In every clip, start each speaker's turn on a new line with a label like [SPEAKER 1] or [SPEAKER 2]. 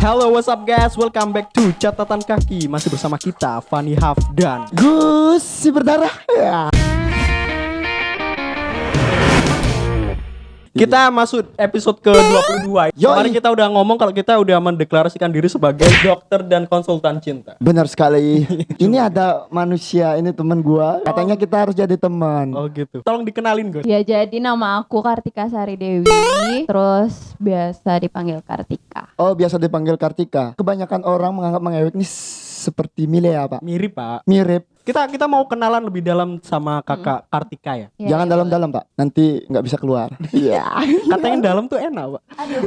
[SPEAKER 1] Hello, what's up guys? Welcome back to Catatan Kaki. Masih bersama kita, Fani Hafdan.
[SPEAKER 2] Gus si berdarah. Ya.
[SPEAKER 1] Kita masuk episode ke-22.
[SPEAKER 2] Yoi.
[SPEAKER 1] Kemarin kita udah ngomong kalau kita udah mendeklarasikan diri sebagai dokter dan konsultan cinta.
[SPEAKER 2] Benar sekali. ini ada manusia, ini teman gua. Katanya kita harus jadi teman.
[SPEAKER 1] Oh gitu. Tolong dikenalin, Gus.
[SPEAKER 3] Ya jadi nama aku Kartika Sari Dewi, terus biasa dipanggil Kartika.
[SPEAKER 2] Oh, biasa dipanggil Kartika. Kebanyakan orang menganggap mengewek ini seperti Milea, Pak.
[SPEAKER 1] Mirip, Pak.
[SPEAKER 2] Mirip.
[SPEAKER 1] Kita kita mau kenalan lebih dalam sama Kakak Kartika ya.
[SPEAKER 3] Ya,
[SPEAKER 2] Jangan
[SPEAKER 3] ya,
[SPEAKER 2] dalam-dalam, Pak. Nanti nggak bisa keluar. Iya.
[SPEAKER 1] Katanya dalam tuh enak, Pak.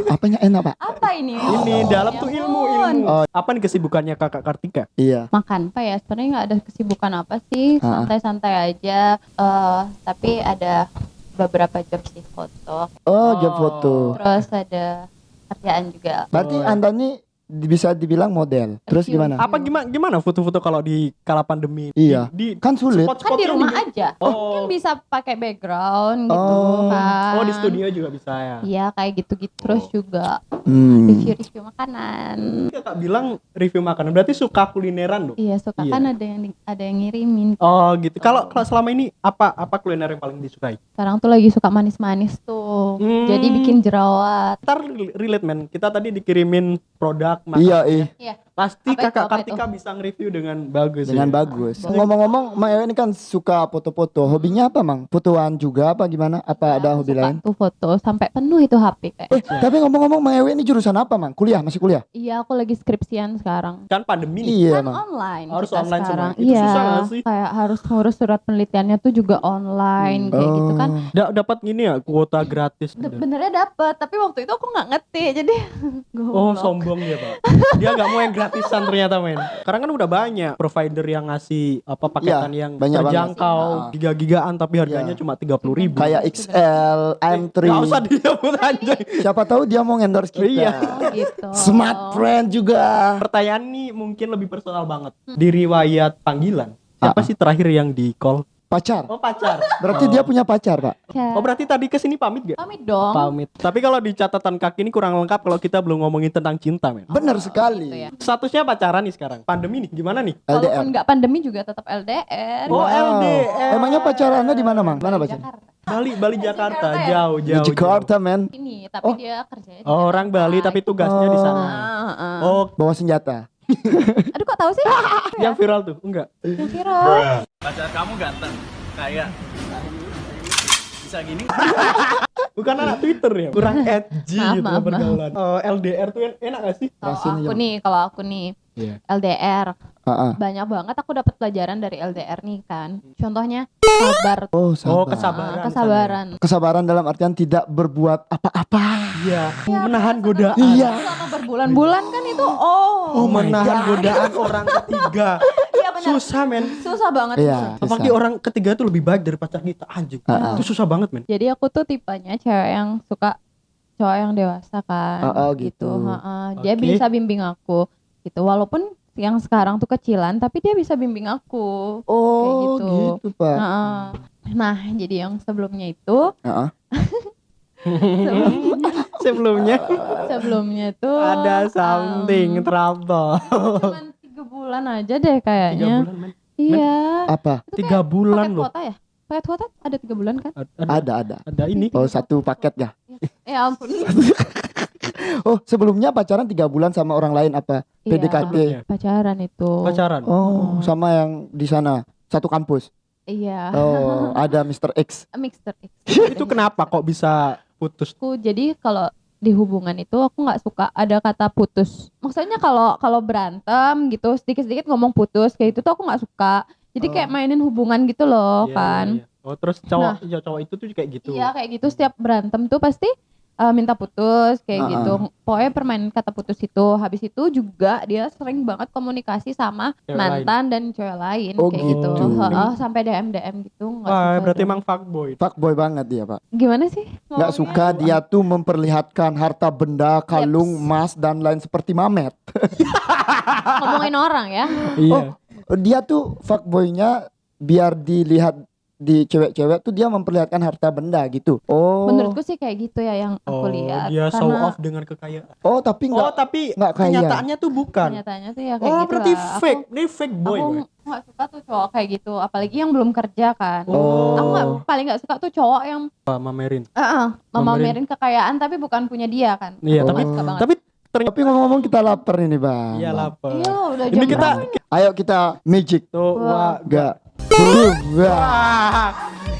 [SPEAKER 2] Apanya enak, Pak?
[SPEAKER 3] Apa ini?
[SPEAKER 1] Ini
[SPEAKER 3] Oh,
[SPEAKER 1] dalam
[SPEAKER 3] ya
[SPEAKER 1] tuh
[SPEAKER 3] ampun.
[SPEAKER 1] ilmu, ilmu.
[SPEAKER 2] Oh.
[SPEAKER 1] Apa nih kesibukannya Kakak Kartika?
[SPEAKER 2] Iya.
[SPEAKER 3] Makan apa ya? Sebenarnya nggak ada kesibukan apa sih,
[SPEAKER 2] Ah.
[SPEAKER 3] santai-santai aja. Eh tapi ada beberapa job sih foto.
[SPEAKER 2] Oh, job foto.
[SPEAKER 3] Terus ada kerjaan juga.
[SPEAKER 2] Berarti
[SPEAKER 1] Oh.
[SPEAKER 2] Anda nih bisa dibilang model. Terus
[SPEAKER 3] Review.
[SPEAKER 2] gimana?
[SPEAKER 1] Apa gimana gimana foto-foto kalau di kala pandemi?
[SPEAKER 2] Iya.
[SPEAKER 1] Di, di
[SPEAKER 2] Kan sulit.
[SPEAKER 1] spot-spot
[SPEAKER 3] Kan di rumah
[SPEAKER 1] di-
[SPEAKER 3] aja.
[SPEAKER 1] Oh.
[SPEAKER 3] Kan bisa pakai background gitu
[SPEAKER 2] Oh.
[SPEAKER 3] kan.
[SPEAKER 1] Oh, di studio juga bisa ya.
[SPEAKER 3] Iya kayak gitu-gitu. Terus
[SPEAKER 1] Oh.
[SPEAKER 3] juga
[SPEAKER 2] Hmm.
[SPEAKER 3] review-review makanan.
[SPEAKER 1] Kakak bilang review makanan, berarti suka kulineran dong?
[SPEAKER 3] Iya suka
[SPEAKER 1] Iya.
[SPEAKER 3] kan ada yang ada yang ngirimin.
[SPEAKER 1] Oh gitu. Kalau kalau selama ini apa apa kuliner yang paling disukai?
[SPEAKER 3] Sekarang tuh lagi suka manis-manis tuh.
[SPEAKER 1] Hmm.
[SPEAKER 3] Jadi bikin jerawat.
[SPEAKER 1] Ntar relate men. Kita tadi dikirimin produk makan.
[SPEAKER 2] Iya, iya.
[SPEAKER 1] Pasti
[SPEAKER 3] Apa itu,
[SPEAKER 1] kakak
[SPEAKER 3] apa
[SPEAKER 1] Kartika bisa nge-review dengan bagus.
[SPEAKER 2] Dengan
[SPEAKER 1] ya.
[SPEAKER 2] bagus. Ngomong-ngomong, Mang Ewe ini kan suka foto-foto. Hobinya apa, Mang? Fotoan juga apa gimana? Apa ada hobi lain?
[SPEAKER 3] Tuh foto sampai penuh itu HP kayak.
[SPEAKER 2] Eh, tapi ngomong-ngomong Mang Ewe ini jurusan apa, Mang? Kuliah, masih kuliah?
[SPEAKER 3] Iya, aku lagi skripsian sekarang.
[SPEAKER 1] Kan pandemi nih.
[SPEAKER 2] Iya,
[SPEAKER 3] Kan
[SPEAKER 2] Mang.
[SPEAKER 3] online.
[SPEAKER 1] Harus
[SPEAKER 3] kita
[SPEAKER 1] online
[SPEAKER 3] sekarang.
[SPEAKER 1] semua. Itu
[SPEAKER 3] Iya.
[SPEAKER 1] susah nggak sih?
[SPEAKER 3] Kayak harus ngurus surat penelitiannya tuh juga online kayak gitu kan.
[SPEAKER 2] Oh.
[SPEAKER 1] Da dapat gini ya kuota gratis.
[SPEAKER 3] D- Benernya dapet, tapi waktu itu aku nggak ngerti jadi.
[SPEAKER 1] Oh sombong ya pak Dia nggak mau yang gratisan ternyata men Sekarang kan udah banyak provider yang ngasih apa paketan
[SPEAKER 2] Iya,
[SPEAKER 1] yang
[SPEAKER 2] banyak banget.
[SPEAKER 1] terjangkau
[SPEAKER 2] Ah.
[SPEAKER 1] Giga-gigaan tapi harganya
[SPEAKER 2] Iya.
[SPEAKER 1] cuma 30 ribu
[SPEAKER 2] Kayak XL, M3.
[SPEAKER 1] Gak usah disebut anjay
[SPEAKER 2] Siapa tahu dia mau endorse kita.
[SPEAKER 1] Iya.
[SPEAKER 3] Oh, gitu.
[SPEAKER 2] Smart friend juga.
[SPEAKER 1] Pertanyaan nih mungkin lebih personal banget Di riwayat panggilan Siapa
[SPEAKER 2] Ah.
[SPEAKER 1] sih terakhir yang di call?
[SPEAKER 2] Pacar.
[SPEAKER 1] Oh pacar
[SPEAKER 2] Berarti dia punya pacar, Pak.
[SPEAKER 3] Ya.
[SPEAKER 1] Oh berarti tadi ke sini pamit gak?
[SPEAKER 3] Pamit dong.
[SPEAKER 1] Pamit Tapi kalau di catatan kaki ini kurang lengkap kalau kita belum ngomongin tentang cinta men
[SPEAKER 2] Benar
[SPEAKER 3] Gitu
[SPEAKER 2] sekali.
[SPEAKER 3] ya.
[SPEAKER 1] Statusnya pacaran nih sekarang Pandemi nih gimana nih?
[SPEAKER 2] LDR.
[SPEAKER 3] Walaupun nggak pandemi juga tetap LDR.
[SPEAKER 1] Oh,
[SPEAKER 2] Wow.
[SPEAKER 1] LDR.
[SPEAKER 2] Emangnya pacarannya di mana, Mang? Mana?
[SPEAKER 3] Jakarta.
[SPEAKER 1] Bali Bali Jakarta
[SPEAKER 3] Jakarta ya?
[SPEAKER 1] jauh
[SPEAKER 2] Di
[SPEAKER 1] jauh.
[SPEAKER 2] Jakarta, men.
[SPEAKER 3] Ini, tapi
[SPEAKER 2] Oh.
[SPEAKER 3] dia kerjanya di
[SPEAKER 1] jauh. Orang. Bali tapi tugasnya di sana.
[SPEAKER 3] Ah, ah, ah.
[SPEAKER 1] Oh,
[SPEAKER 2] Bawa senjata.
[SPEAKER 3] Aduh kok tahu sih?
[SPEAKER 1] yang viral tuh enggak?
[SPEAKER 3] Yang viral.
[SPEAKER 4] pacar kamu ganteng kayak bisa gini
[SPEAKER 1] Bukan anak Twitter ya? Kurang edgy
[SPEAKER 3] Maaf,
[SPEAKER 1] gitu
[SPEAKER 3] maaf, maaf.
[SPEAKER 1] pergaulan. Eh, LDR tuh en- enak gak sih?
[SPEAKER 3] Kalau aku nih, kalau aku nih
[SPEAKER 1] Iya.
[SPEAKER 3] LDR
[SPEAKER 2] Heeh.
[SPEAKER 3] banyak banget aku dapat pelajaran dari LDR nih kan. Contohnya sabar,
[SPEAKER 2] Oh, sabar.
[SPEAKER 1] Oh, kesabaran.
[SPEAKER 3] Ah, kesabaran.
[SPEAKER 2] Kesabaran dalam artian tidak berbuat apa-apa.
[SPEAKER 1] Iya. Menahan godaan.
[SPEAKER 2] Iya.
[SPEAKER 3] Selama berbulan-bulan kan itu oh,
[SPEAKER 1] Oh, menahan godaan orang ketiga.
[SPEAKER 3] iya benar.
[SPEAKER 1] Susah men.
[SPEAKER 3] Susah banget.
[SPEAKER 2] Iya.
[SPEAKER 3] susah.
[SPEAKER 1] Apalagi
[SPEAKER 2] susah.
[SPEAKER 1] orang ketiga tuh lebih baik dari pacar kita anjing.
[SPEAKER 2] Ah.
[SPEAKER 1] Itu susah banget men.
[SPEAKER 3] Jadi aku tuh tipenya cewek yang suka cowok yang dewasa kan.
[SPEAKER 2] Oh, oh, gitu.
[SPEAKER 3] Ha-ha. Dia
[SPEAKER 1] Oke.
[SPEAKER 3] bisa bimbing aku gitu. Walaupun yang sekarang tuh kecilan tapi dia bisa bimbing aku.
[SPEAKER 2] Oh,
[SPEAKER 3] gitu.
[SPEAKER 2] gitu, Pak.
[SPEAKER 3] Ha-ha. Nah, jadi yang sebelumnya itu
[SPEAKER 2] Heeh.
[SPEAKER 1] Sebelumnya
[SPEAKER 3] sebelumnya tuh
[SPEAKER 1] ada something
[SPEAKER 3] um,
[SPEAKER 1] trouble.
[SPEAKER 3] cuman tiga bulan aja deh
[SPEAKER 1] Tiga
[SPEAKER 3] kayaknya.
[SPEAKER 1] bulan men.
[SPEAKER 3] Iya.
[SPEAKER 2] Apa?
[SPEAKER 3] Itu
[SPEAKER 1] Tiga bulan
[SPEAKER 3] paket
[SPEAKER 1] loh.
[SPEAKER 3] kuota ya? Paket kuota ada tiga bulan kan?
[SPEAKER 1] Ada, ada,
[SPEAKER 2] Ada, ada.
[SPEAKER 1] ada ini.
[SPEAKER 2] Oh, satu paket ya.
[SPEAKER 3] Ya ampun.
[SPEAKER 2] Oh, sebelumnya pacaran tiga bulan sama orang lain apa?
[SPEAKER 3] Iya,
[SPEAKER 2] PDKT.
[SPEAKER 1] Sebelumnya.
[SPEAKER 3] pacaran itu.
[SPEAKER 1] Pacaran.
[SPEAKER 2] Oh, sama yang di sana satu kampus.
[SPEAKER 3] Iya.
[SPEAKER 2] Oh, ada Mr. X.
[SPEAKER 3] Mixer X.
[SPEAKER 1] Itu kenapa kok bisa putus?
[SPEAKER 3] aku jadi kalau di hubungan itu aku nggak suka ada kata putus. Maksudnya kalau kalau berantem gitu sedikit-sedikit ngomong putus kayak itu tuh aku nggak suka. Jadi kayak mainin hubungan gitu loh
[SPEAKER 1] Iya,
[SPEAKER 3] kan.
[SPEAKER 1] iya, iya. Oh, terus cowok ya cowok itu tuh kayak gitu.
[SPEAKER 3] Iya kayak gitu setiap berantem tuh pasti eh, minta putus kayak
[SPEAKER 2] Ah,
[SPEAKER 3] gitu. Pokoknya permainin kata putus itu. Habis itu juga dia sering banget komunikasi sama
[SPEAKER 1] Cewek
[SPEAKER 3] mantan dan cewek lain
[SPEAKER 2] Oh,
[SPEAKER 3] kayak gitu.
[SPEAKER 2] gitu.
[SPEAKER 3] Heeh, sampai DM DM gitu. nggak
[SPEAKER 1] Wah,
[SPEAKER 3] suka
[SPEAKER 1] berarti emang fuckboy.
[SPEAKER 2] Fuckboy banget dia, Pak.
[SPEAKER 3] gimana sih?
[SPEAKER 2] Nggak
[SPEAKER 3] ngomongnya?
[SPEAKER 2] suka dia tuh memperlihatkan harta benda, kalung, emas dan lain seperti Mamet.
[SPEAKER 3] ngomongin orang ya.
[SPEAKER 1] Iya.
[SPEAKER 2] Oh, dia tuh fuckboynya biar dilihat di cewek-cewek tuh dia memperlihatkan harta benda gitu. Oh.
[SPEAKER 3] Menurutku sih kayak gitu ya yang aku
[SPEAKER 1] Oh,
[SPEAKER 3] lihat.
[SPEAKER 1] dia show
[SPEAKER 3] Karena
[SPEAKER 1] off dengan kekayaan.
[SPEAKER 2] Oh, tapi
[SPEAKER 1] Oh,
[SPEAKER 2] enggak
[SPEAKER 1] tapi
[SPEAKER 2] nggak kaya.
[SPEAKER 1] kenyataannya tuh bukan.
[SPEAKER 3] kenyataannya tuh ya kayak
[SPEAKER 1] Oh,
[SPEAKER 3] gitu
[SPEAKER 1] berarti
[SPEAKER 3] lah. Aku-
[SPEAKER 1] fake. Ini fake boy.
[SPEAKER 3] aku nggak suka tuh cowok kayak gitu apalagi yang belum kerja kan
[SPEAKER 2] Oh.
[SPEAKER 3] aku nggak paling nggak suka tuh cowok yang
[SPEAKER 1] Pak Mamerin.
[SPEAKER 3] eh,
[SPEAKER 1] Memamerin.
[SPEAKER 3] memamerin kekayaan tapi bukan punya dia kan
[SPEAKER 1] Iya,
[SPEAKER 2] Oh.
[SPEAKER 1] tapi
[SPEAKER 3] banget.
[SPEAKER 1] tapi ternyata
[SPEAKER 2] Tapi ngomong-ngomong kita lapar ini, Bang.
[SPEAKER 1] iya lapar.
[SPEAKER 3] iya udah
[SPEAKER 1] Ini
[SPEAKER 3] jam
[SPEAKER 1] kita
[SPEAKER 3] berapa?
[SPEAKER 2] Ayo kita magic.
[SPEAKER 1] tuh wah.
[SPEAKER 2] Enggak. Wah.
[SPEAKER 1] Wah.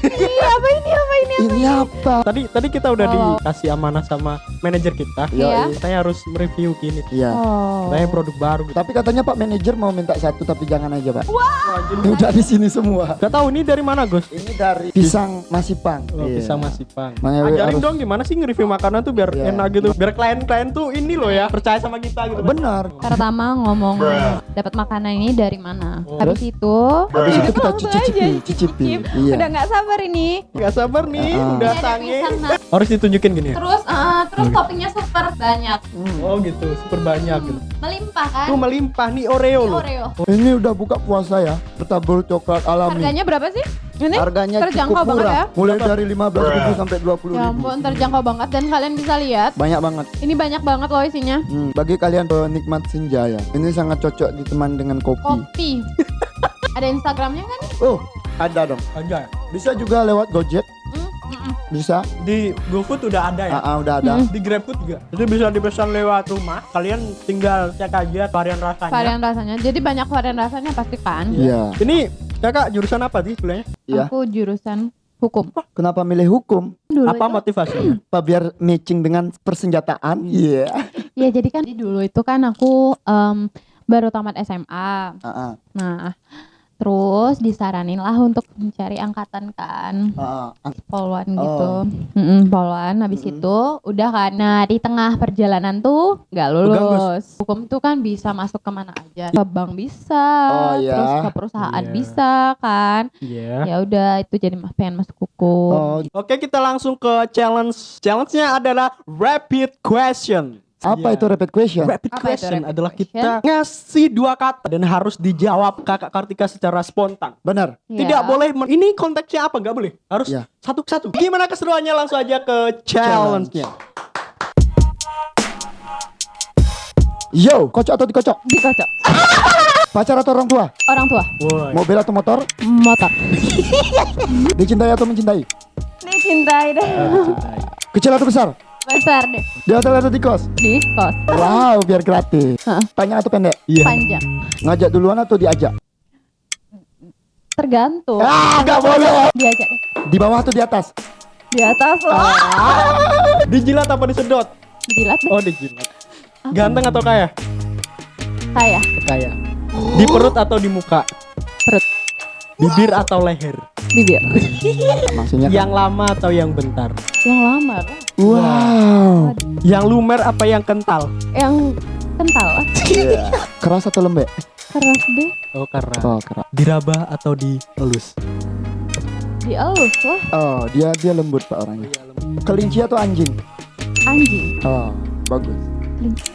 [SPEAKER 3] Iya, apa ini apa ini
[SPEAKER 2] Ini apa?
[SPEAKER 1] Tadi tadi kita udah
[SPEAKER 3] Oh.
[SPEAKER 1] dikasih amanah sama manajer kita.
[SPEAKER 3] Iya.
[SPEAKER 1] Saya harus mereview gini.
[SPEAKER 2] Iya.
[SPEAKER 3] oh
[SPEAKER 1] Saya produk baru gitu.
[SPEAKER 2] Tapi katanya Pak manajer mau minta satu tapi jangan aja, Pak.
[SPEAKER 1] Wajib.
[SPEAKER 2] Ini udah di sini semua.
[SPEAKER 1] Gak tahu ini dari mana, Gus?
[SPEAKER 2] Ini dari pisang masipang.
[SPEAKER 1] Oh,
[SPEAKER 2] Iya.
[SPEAKER 1] Pisang masih pang.
[SPEAKER 2] Makanya
[SPEAKER 1] Ajarin
[SPEAKER 2] harus-
[SPEAKER 1] dong gimana sih nge-review makanan tuh biar
[SPEAKER 2] Iya.
[SPEAKER 1] enak gitu. Biar klien-klien tuh ini loh ya, percaya sama kita gitu.
[SPEAKER 2] Benar.
[SPEAKER 3] pertama ngomong dapat makanan ini dari mana
[SPEAKER 1] Oh.
[SPEAKER 3] habis itu
[SPEAKER 2] Habis itu kita
[SPEAKER 3] langsung
[SPEAKER 2] cicipi,
[SPEAKER 3] aja
[SPEAKER 2] cicipi.
[SPEAKER 3] cicip.
[SPEAKER 2] Iya.
[SPEAKER 3] udah nggak sabar ini
[SPEAKER 1] Gak sabar nih,
[SPEAKER 2] Ah.
[SPEAKER 1] udah sange. Harus ditunjukin gini ya.
[SPEAKER 3] terus eh, terus toppingnya super banyak
[SPEAKER 1] Oh gitu, super banyak gitu.
[SPEAKER 3] melimpah kan
[SPEAKER 1] Tuh melimpah nih Oreo
[SPEAKER 3] Ini
[SPEAKER 1] loh.
[SPEAKER 3] Oreo
[SPEAKER 2] Ini udah buka puasa ya. Bertabur coklat alami.
[SPEAKER 3] harganya berapa sih ini
[SPEAKER 2] Harganya
[SPEAKER 3] terjangkau
[SPEAKER 2] cukup
[SPEAKER 3] banget
[SPEAKER 2] murah.
[SPEAKER 3] ya
[SPEAKER 2] Mulai dari 15.000 sampai 20.000.
[SPEAKER 3] Ya ampun terjangkau banget dan kalian bisa lihat
[SPEAKER 2] Banyak banget.
[SPEAKER 3] ini banyak banget loh isinya.
[SPEAKER 2] Hmm, bagi kalian penikmat senja ya. Ini sangat cocok ditemani dengan kopi.
[SPEAKER 3] Kopi. Ada Instagramnya kan?
[SPEAKER 2] Oh, ada dong.
[SPEAKER 1] Aja.
[SPEAKER 2] Bisa juga lewat Gojek.
[SPEAKER 3] Hmm, mm-mm.
[SPEAKER 2] Bisa.
[SPEAKER 1] Di GoFood udah ada ya.
[SPEAKER 2] Ah, ah, udah ada.
[SPEAKER 3] Hmm.
[SPEAKER 1] Di GrabFood juga. Itu bisa dipesan lewat rumah. Kalian tinggal cek aja varian rasanya.
[SPEAKER 3] Varian rasanya. Jadi banyak varian rasanya pasti kan?
[SPEAKER 2] Iya.
[SPEAKER 1] Ini kakak jurusan apa sih kuliahnya?
[SPEAKER 2] Iya.
[SPEAKER 3] Aku jurusan hukum.
[SPEAKER 2] Kenapa milih hukum?
[SPEAKER 3] Dulu
[SPEAKER 1] Apa
[SPEAKER 3] itu,
[SPEAKER 1] motivasinya?
[SPEAKER 2] Apa biar matching dengan persenjataan? Iya.
[SPEAKER 3] ya jadi kan di dulu itu kan aku em, baru tamat SMA.
[SPEAKER 2] Ah, ah,
[SPEAKER 3] Nah, terus disaranin lah untuk mencari angkatan kan.
[SPEAKER 2] ah, ah.
[SPEAKER 3] Poluan
[SPEAKER 2] Oh.
[SPEAKER 3] gitu. Mm-mm, poluan habis
[SPEAKER 2] Mm-mm.
[SPEAKER 3] itu udah kan nah di tengah perjalanan tuh nggak lulus. Hukum tuh kan bisa masuk ke mana aja. Ke bank bisa,
[SPEAKER 2] Oh, iya.
[SPEAKER 3] terus ke perusahaan
[SPEAKER 1] Iya.
[SPEAKER 3] bisa kan.
[SPEAKER 1] Iya.
[SPEAKER 3] Ya udah itu jadi pengen masuk hukum.
[SPEAKER 2] Oh,
[SPEAKER 1] Oke kita langsung ke challenge. Challenge-nya adalah rapid question.
[SPEAKER 2] Apa itu rapid question?
[SPEAKER 1] Rapid
[SPEAKER 3] Apa
[SPEAKER 1] question
[SPEAKER 3] rapid
[SPEAKER 1] adalah
[SPEAKER 3] question?
[SPEAKER 1] kita ngasih dua kata dan harus dijawab kakak Kartika secara spontan.
[SPEAKER 2] Benar.
[SPEAKER 3] Ya.
[SPEAKER 1] Tidak boleh men- ini konteksnya apa? Nggak boleh. Harus
[SPEAKER 2] Ya.
[SPEAKER 1] satu-satu. Gimana keseruannya langsung aja ke challenge-nya.
[SPEAKER 2] Yo, kocok atau dikocok?
[SPEAKER 3] Dikocok.
[SPEAKER 2] Pacar atau orang tua?
[SPEAKER 3] Orang tua.
[SPEAKER 1] Woi.
[SPEAKER 2] Mobil atau motor?
[SPEAKER 3] Motor.
[SPEAKER 2] Dicintai atau mencintai?
[SPEAKER 3] Dicintai deh.
[SPEAKER 2] Kecil atau besar?
[SPEAKER 3] Besar deh.
[SPEAKER 2] Di hotel atau di kos?
[SPEAKER 3] Di kos.
[SPEAKER 2] Wow, biar gratis.
[SPEAKER 3] Hah.
[SPEAKER 2] Panjang atau pendek?
[SPEAKER 1] Iya.
[SPEAKER 3] Panjang.
[SPEAKER 2] Ngajak duluan atau diajak?
[SPEAKER 3] Tergantung.
[SPEAKER 2] Ah, nggak boleh.
[SPEAKER 3] Diajak.
[SPEAKER 2] Di bawah atau di atas?
[SPEAKER 3] Di atas loh.
[SPEAKER 1] Dijilat apa disedot?
[SPEAKER 3] Dijilat deh.
[SPEAKER 1] Oh dijilat. Ganteng atau kaya?
[SPEAKER 3] Kaya.
[SPEAKER 1] Kaya. Di perut atau di muka?
[SPEAKER 3] Perut.
[SPEAKER 1] Bibir atau leher?
[SPEAKER 3] Bibir.
[SPEAKER 2] Maksudnya kan?
[SPEAKER 1] Yang lama atau yang bentar?
[SPEAKER 3] Yang lamar.
[SPEAKER 2] Wow.
[SPEAKER 1] Yang lumer apa yang kental?
[SPEAKER 3] Yang kental.
[SPEAKER 2] Keras atau lembek?
[SPEAKER 3] Keras deh.
[SPEAKER 1] Oh keras.
[SPEAKER 2] Oh, keras.
[SPEAKER 1] Dirabah atau dielus?
[SPEAKER 3] Dielus lah.
[SPEAKER 2] Oh, dia dia lembut Pak orangnya. Kelinci atau anjing?
[SPEAKER 3] Anjing.
[SPEAKER 2] Oh, bagus.
[SPEAKER 3] Kelinci.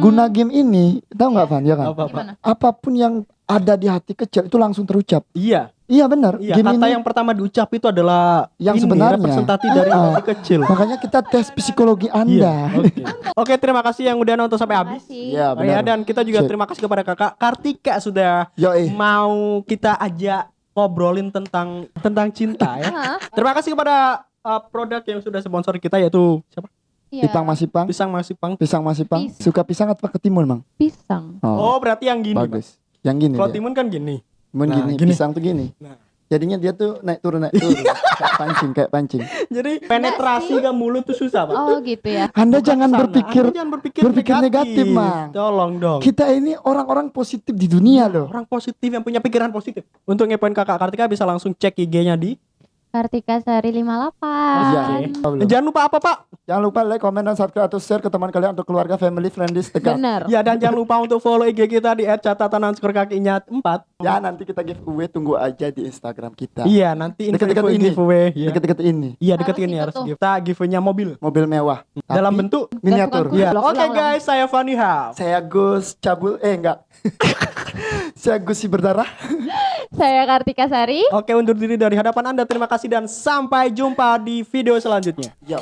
[SPEAKER 2] Guna game ini, tahu nggak Van? Ya kan?
[SPEAKER 1] Apa apa?
[SPEAKER 3] Apa
[SPEAKER 2] pun yang ada di hati kecil itu langsung terucap.
[SPEAKER 1] Iya.
[SPEAKER 2] Iya benar.
[SPEAKER 1] Iya.
[SPEAKER 2] game
[SPEAKER 1] Kata
[SPEAKER 2] ini
[SPEAKER 1] yang pertama diucap itu adalah
[SPEAKER 2] Yang
[SPEAKER 1] ini,
[SPEAKER 2] sebenarnya.
[SPEAKER 1] representasi dari
[SPEAKER 2] Ah.
[SPEAKER 1] hati kecil.
[SPEAKER 2] makanya kita tes psikologi
[SPEAKER 1] Iya.
[SPEAKER 2] Anda.
[SPEAKER 1] Oke. Oke, terima kasih yang udah nonton sampai habis.
[SPEAKER 2] Iya,
[SPEAKER 1] Oh ya,
[SPEAKER 2] benar.
[SPEAKER 1] dan kita juga
[SPEAKER 2] Sip.
[SPEAKER 1] terima kasih kepada kakak Kartika sudah
[SPEAKER 2] Yoi.
[SPEAKER 1] mau kita ajak ngobrolin tentang tentang cinta ya.
[SPEAKER 3] Hah?
[SPEAKER 1] Terima kasih kepada uh, produk yang sudah sponsor kita yaitu siapa?
[SPEAKER 3] Iya.
[SPEAKER 2] Pisang masipang.
[SPEAKER 1] Pisang Masipang.
[SPEAKER 2] Pisang masipang.
[SPEAKER 3] Pisang.
[SPEAKER 2] Suka pisang atau ketimun, Mang?
[SPEAKER 3] Pisang.
[SPEAKER 1] Oh, berarti yang gini. Bang.
[SPEAKER 2] Yang gini.
[SPEAKER 1] Kalau timun kan gini.
[SPEAKER 2] Timun
[SPEAKER 1] Nah,
[SPEAKER 2] gini,
[SPEAKER 1] gini.
[SPEAKER 2] pisang tuh gini.
[SPEAKER 1] Nah.
[SPEAKER 2] Jadinya dia tuh naik turun naik turun. kayak pancing, kayak pancing.
[SPEAKER 1] Jadi penetrasi ke mulut tuh susah, Pak.
[SPEAKER 3] Oh gitu ya.
[SPEAKER 2] Anda
[SPEAKER 1] Bukan
[SPEAKER 2] jangan
[SPEAKER 1] sana.
[SPEAKER 2] berpikir
[SPEAKER 1] Anda jangan berpikir,
[SPEAKER 2] berpikir negatif, Mang.
[SPEAKER 1] Tolong dong.
[SPEAKER 2] kita ini orang-orang positif di dunia loh.
[SPEAKER 1] Orang positif yang punya pikiran positif. Untuk ngepoin kakak Kartika bisa langsung cek IG-nya di
[SPEAKER 3] Kartika Sari 58.
[SPEAKER 2] Iya.
[SPEAKER 1] Oke. Dan jangan lupa apa Pak?
[SPEAKER 2] Jangan lupa like, comment, dan subscribe atau share ke teman kalian untuk keluarga, family, friends dekat.
[SPEAKER 3] Bener.
[SPEAKER 1] Ya dan jangan lupa untuk follow IG kita di @catatan underscore kakinya 4.
[SPEAKER 2] Ya nanti kita giveaway tunggu aja di Instagram kita.
[SPEAKER 1] Iya nanti info
[SPEAKER 2] Deket-deket
[SPEAKER 1] info
[SPEAKER 2] ini.
[SPEAKER 1] giveaway. Iya.
[SPEAKER 2] Deket-deket ini.
[SPEAKER 1] Iya deket ini harus
[SPEAKER 3] tuh.
[SPEAKER 1] give. Kita giveaway-nya mobil
[SPEAKER 2] Mobil mewah.
[SPEAKER 1] dalam
[SPEAKER 2] Tapi
[SPEAKER 1] bentuk
[SPEAKER 2] miniatur.
[SPEAKER 3] Blok
[SPEAKER 1] Oke
[SPEAKER 3] ulang.
[SPEAKER 1] guys, saya Fanny.
[SPEAKER 2] Saya Gus Cabul, eh enggak. Saya Gus si berdarah.
[SPEAKER 3] Saya Kartika Sari.
[SPEAKER 1] Oke, undur diri dari hadapan Anda. Terima kasih dan sampai jumpa di video selanjutnya.
[SPEAKER 2] Yo.